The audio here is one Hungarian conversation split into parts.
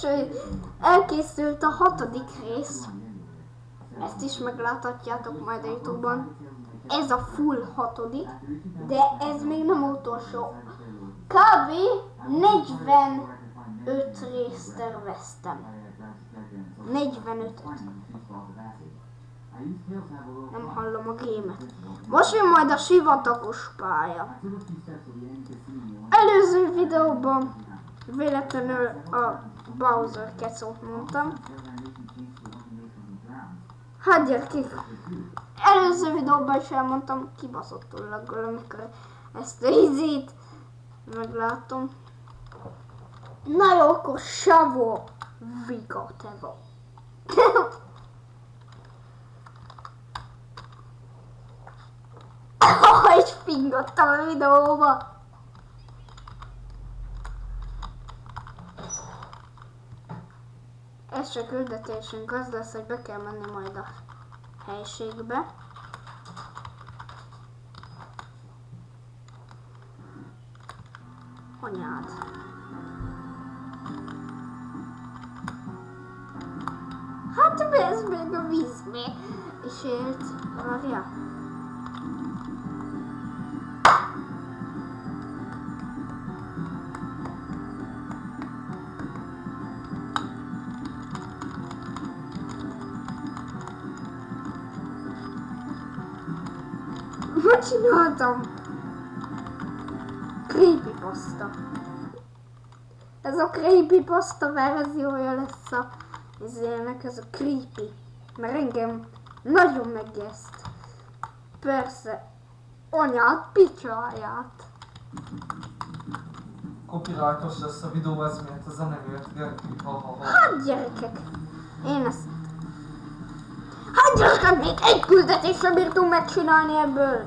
Sőt, elkészült a hatodik rész. Ezt is megláthatjátok majd a Youtube-on. Ez a full hatodik, de ez még nem utolsó. Kb. 45 részt terveztem. 45 Nem hallom a gémet. Most jön majd a sivatagos pálya. Előző videóban véletlenül a Bowser kecót mondtam. Hát gyerekek, előző videóban is elmondtam, kibaszottul laggol, amikor ezt a izét meglátom. Na jó, akkor Savo Viga Tevo. Hogy fingottam a videóba. Csak küldetésünk az lesz, hogy be kell menni majd a helységbe. Anyád. Hát ez még a vízbe is élt. Várja. Mit csináltam? Creepypasta. Ez a creepypasta verziója lesz a ezének, ez a creepy. Mert engem nagyon megijeszt. Persze, anyát, picsáját. Copyrightos lesz a videó, ez miért a ha ha ha. Hát gyerekek, én ezt... Gyerekek, még egy küldetésre bírtunk megcsinálni ebből.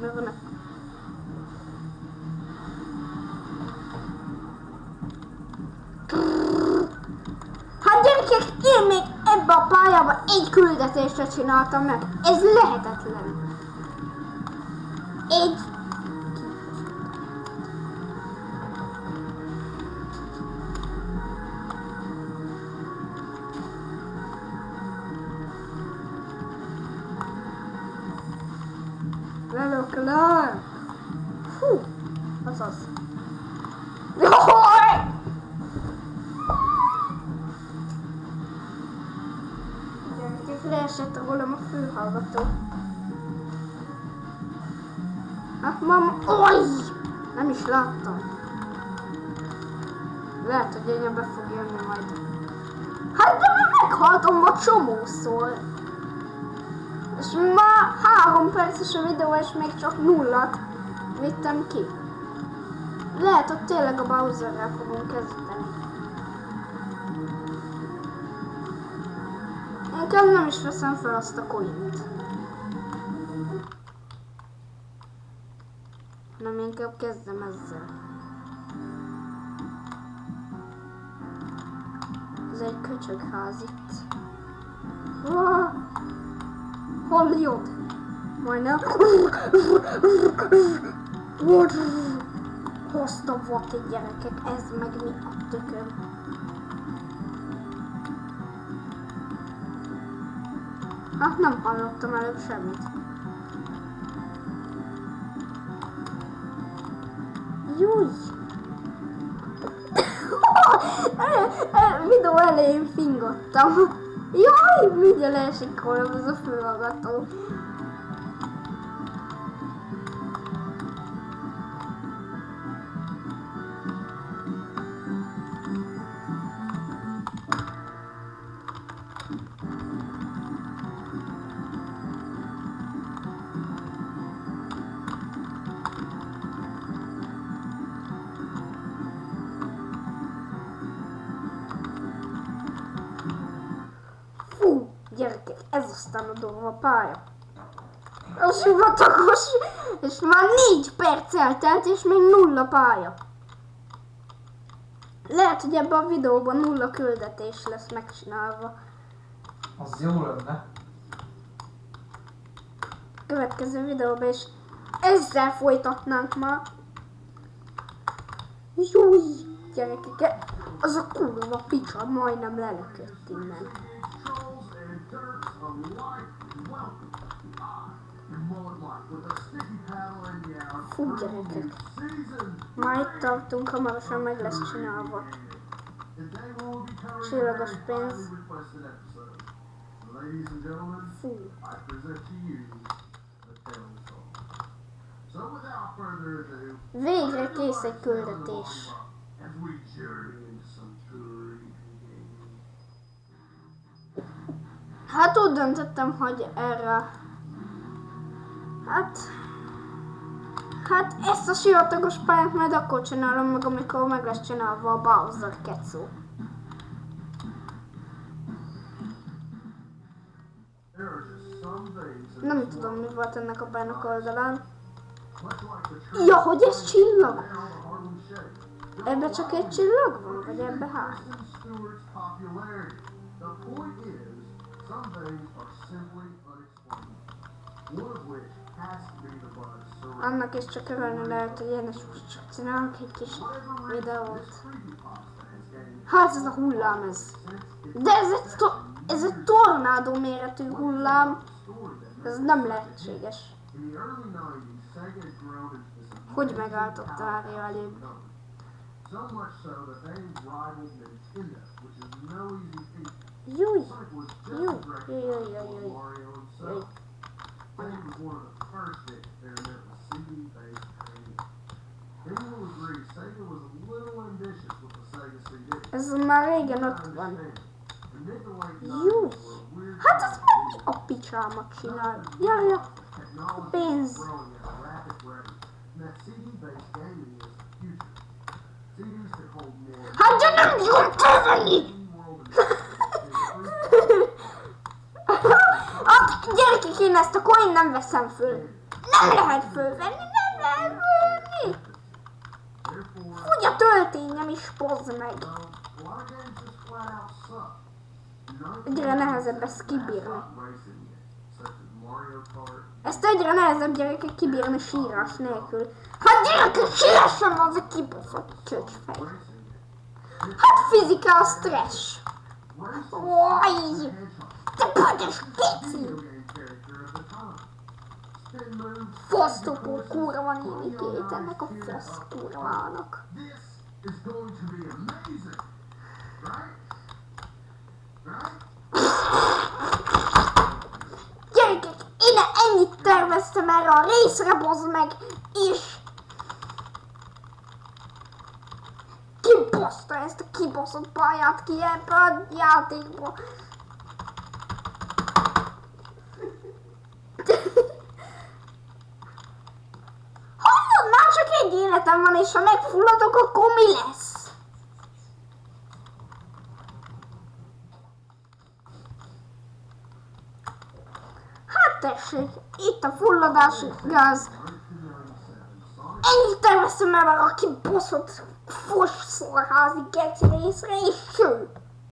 Mi van a... Hát gyerekek, én még ebbe a pályába egy küldetésre csináltam meg. Ez lehetetlen. Lelöklök! Fú, az az. Jaj! Gyerekek, leesett rólam a fülhallgató. Hát mama, oj! Nem is láttam. Lehet, hogy én be fog jönni majd. Hát de meghaltam a csomószor. És már három perces a videó, és még csak nullat vittem ki. Lehet, hogy tényleg a Bowserrel fogunk kezdeni. Inkább nem is veszem fel azt a coint. Hanem inkább kezdem ezzel. Ez egy köcsögház itt. Ah! Hol jött? Majdnem. Hozta volt egy gyerekek, ez meg mi a tököm. Hát nem hallottam előbb semmit. Júj! Videó elején fingottam. Jaj, mindjárt leesik rólam az a fülhallgató. Gyerekek, ez aztán a durva pálya. A sivatagos, és már négy perc eltelt, és még nulla pálya. Lehet, hogy ebben a videóban nulla küldetés lesz megcsinálva. Az jó lenne. Következő videóban is ezzel folytatnánk már. Júj! Gyerekek, az a kurva picsa majdnem lelökött innen. Fú, gyerekek. Már itt tartunk, hamarosan meg lesz csinálva. Csillagos pénz. Ladies and gentlemen, Fú. I present to you the Taylor Song. So without further ado, Végre kész egy küldetés. as Hát úgy döntöttem, hogy erre... Hát... Hát ezt a sivatagos pályát majd akkor csinálom meg, amikor meg lesz csinálva a Bowser kecó. Nem tudom, mi volt ennek a bánok oldalán. Ja, hogy ez csillag! Ebbe csak egy csillag van, vagy ebbe hány? Some things are simply unexplainable. One of which has to be the buzz surrounding Annak is csak örülni lehet, hogy én is csak csinálok egy kis videót. Hát ez a hullám ez. De ez egy, to- ez egy tornádó méretű hullám. a Ez nem lehetséges. in the early 90s, Sega had grown into this Hogy megálltott várja előbb? company. So much so that they rivaled Nintendo, which is no easy feat. Júj! Sonic was just Yo, as yo, yo, yo, recognizable yo. as Mario Yo. himself. Sega was one of the first to experiment with CD-based training. Many will agree Sega was a little ambitious with the Sega CD. Ez már régen I ott van. understand. The mid to late 90s Jó. were a weird Hát ez time meg mi a picsámat csinál? Ja, ja. Technology Pénz. is growing at a rapid rate, and that CD-based gaming is the future. CDs could hold more Hát de nem tudom törni! in-world and Hát gyerekek, én ezt a coin nem veszem föl. Nem lehet fölvenni, nem lehet fölvenni. Úgy a töltényem is pozd meg. Egyre nehezebb ezt kibírni. Ezt egyre nehezebb gyerekek kibírni sírás nélkül. Hát gyerekek, sírásom az a kibaszott csöcsfej. Hát fizika a stressz. Oj! Te pötös keci! Fosztopó kurva nénikét ennek a fosz kurvának. Gyerekek, én ennyit terveztem erre a részre, bozd meg, és kibaszta ezt a kibaszott pályát ki ebbe a játékba. Egy életem van, és ha megfulladok, akkor mi lesz? Hát tessék, itt a fulladási gáz. 1997, Sonic Ennyit terveztem el a kibaszott fos geci részre, és ső.